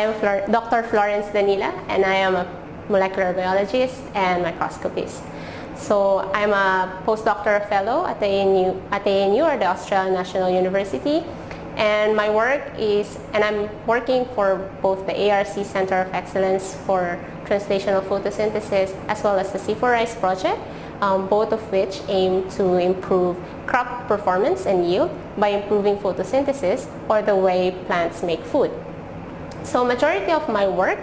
I am Flor Dr. Florence Danila and I am a molecular biologist and microscopist. So I'm a postdoctoral fellow at the ANU, at ANU or the Australian National University and my work is, and I'm working for both the ARC Center of Excellence for Translational Photosynthesis as well as the C4RISE project, um, both of which aim to improve crop performance and yield by improving photosynthesis or the way plants make food. So majority of my work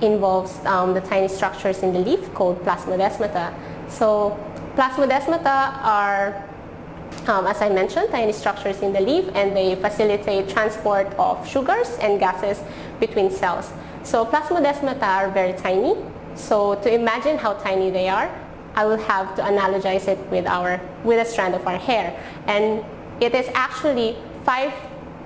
involves um, the tiny structures in the leaf called plasmodesmata. So plasmodesmata are, um, as I mentioned, tiny structures in the leaf and they facilitate transport of sugars and gases between cells. So plasmodesmata are very tiny. So to imagine how tiny they are, I will have to analogize it with, our, with a strand of our hair. And it is actually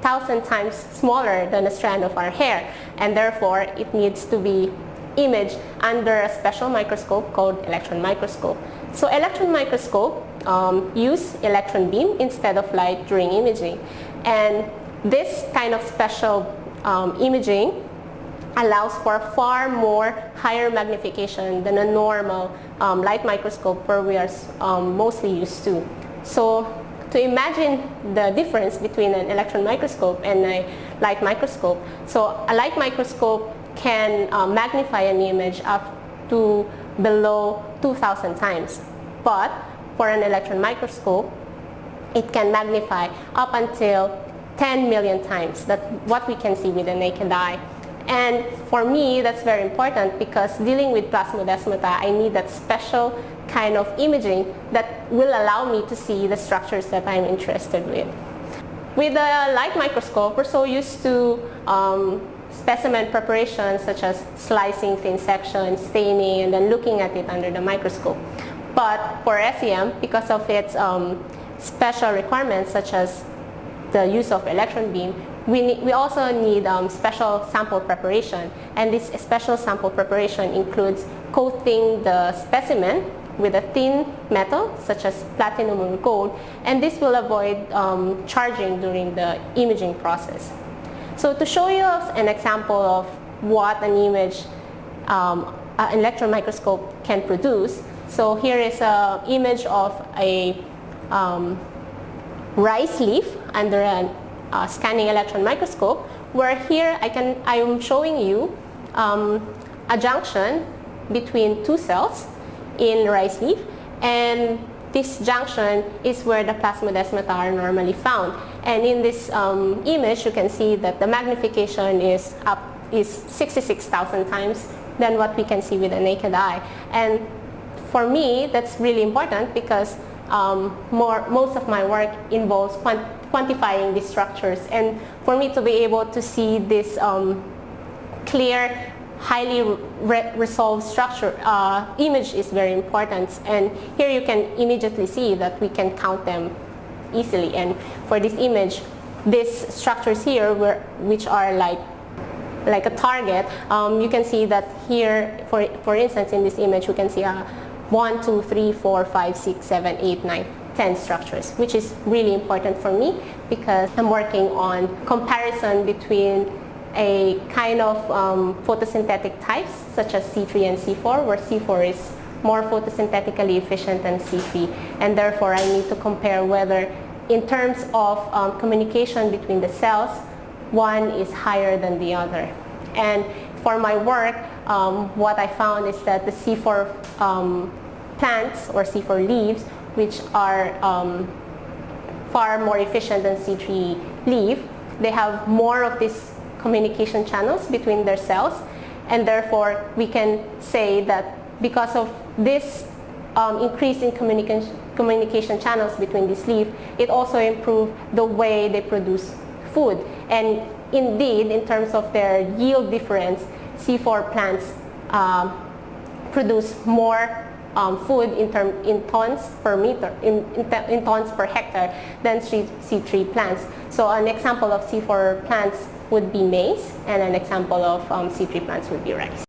5,000 times smaller than a strand of our hair. And therefore, it needs to be imaged under a special microscope called electron microscope. So electron microscope um, use electron beam instead of light during imaging. And this kind of special um, imaging allows for far more higher magnification than a normal um, light microscope where we are um, mostly used to. So to imagine the difference between an electron microscope and a light microscope, so a light microscope can uh, magnify an image up to below 2,000 times. But for an electron microscope, it can magnify up until 10 million times that what we can see with the naked eye. And for me, that's very important because dealing with plasmodesmata, I need that special kind of imaging that will allow me to see the structures that I'm interested with. With a light microscope, we're so used to um, specimen preparation such as slicing thin section, staining, and then looking at it under the microscope. But for SEM, because of its um, special requirements such as the use of electron beam, we, need, we also need um, special sample preparation. And this special sample preparation includes coating the specimen with a thin metal such as platinum or gold and this will avoid um, charging during the imaging process. So to show you an example of what an image um, an electron microscope can produce, so here is an image of a um, rice leaf under an uh, scanning electron microscope where here I can I am showing you um, a junction between two cells in rice leaf and this junction is where the plasmodesmata are normally found. And in this um, image you can see that the magnification is up is 66,000 times than what we can see with the naked eye. And for me that's really important because um, more, most of my work involves quant quantifying these structures. And for me to be able to see this um, clear, highly re resolved structure, uh, image is very important. And here you can immediately see that we can count them easily. And for this image, these structures here, were, which are like like a target, um, you can see that here, for, for instance, in this image, you can see a 1, 2, 3, 4, 5, 6, 7, 8, 9, 10 structures, which is really important for me because I'm working on comparison between a kind of um, photosynthetic types such as C3 and C4 where C4 is more photosynthetically efficient than C3 and therefore I need to compare whether in terms of um, communication between the cells one is higher than the other. And for my work um, what I found is that the C4 um, plants or C4 leaves which are um, far more efficient than C3 leaf. They have more of these communication channels between their cells and therefore we can say that because of this um, increase in communication, communication channels between these leaf, it also improved the way they produce food. And indeed, in terms of their yield difference, C4 plants um, produce more um, food in, term, in tons per meter, in, in, in tons per hectare than C3 plants. So an example of C4 plants would be maize and an example of um, C3 plants would be rice.